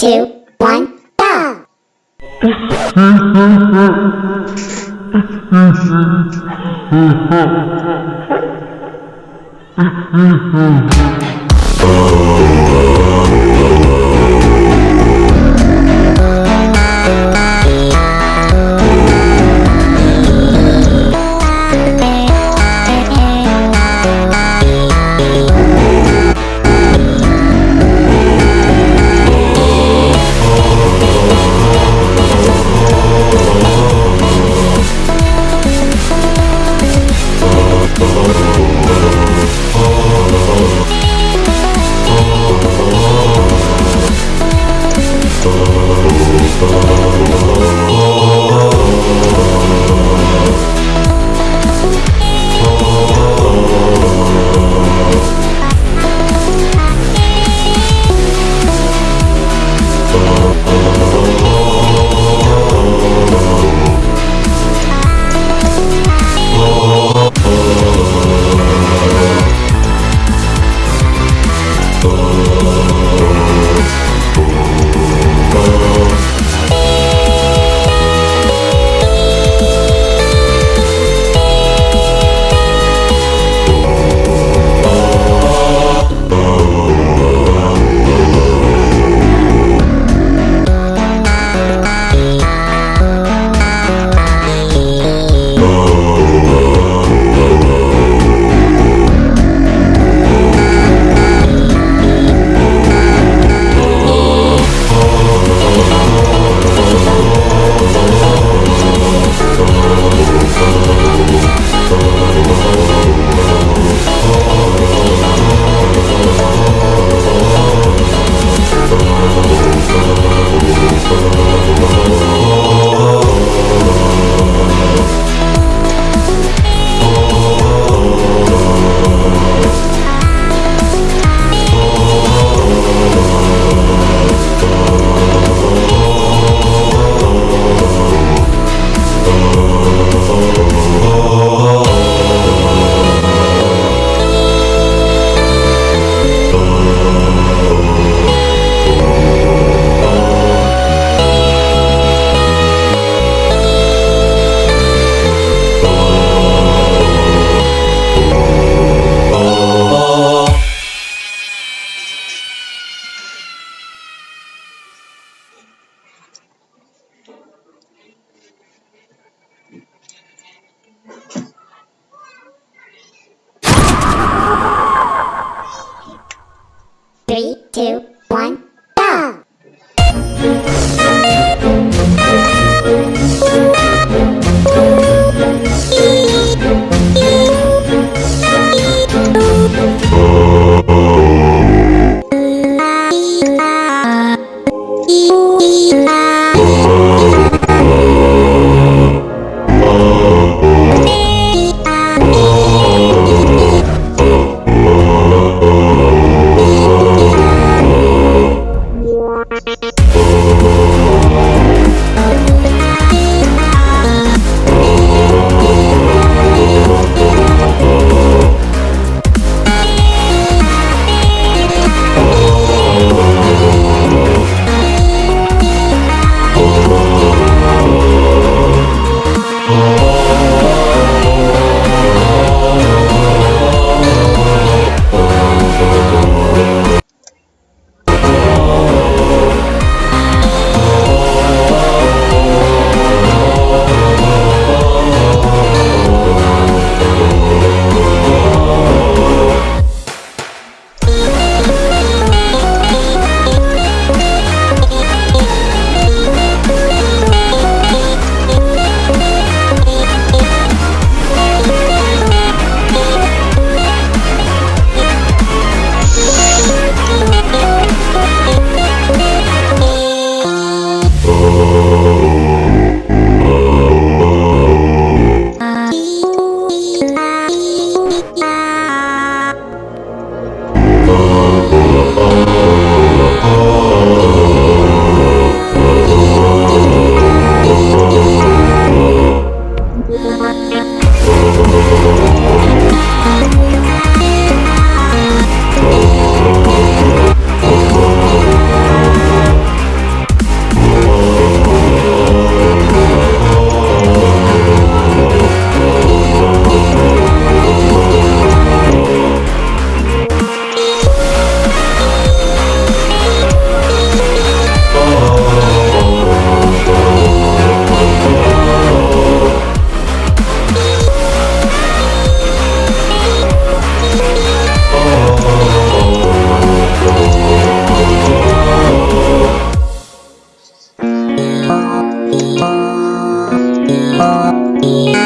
two, one, go! Yeah.